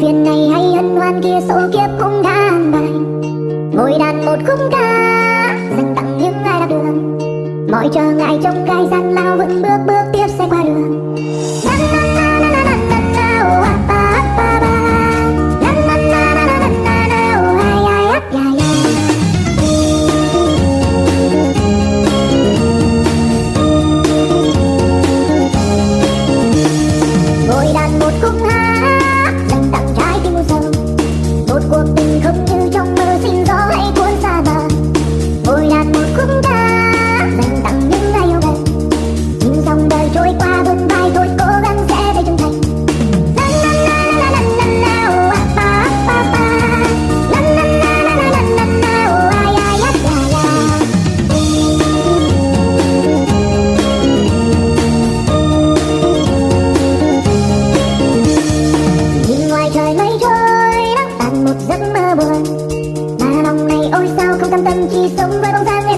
phiền này hay hân hoan kia, số kiếp cũng đã bài ngồi đàn một khúc ca, dành tặng những ai đã đường mọi trở ngại trong gai gian lao vững bước bước. vẫn mơ buồn. Mà lòng này ôi sao không cam tâm chỉ sống với bóng dáng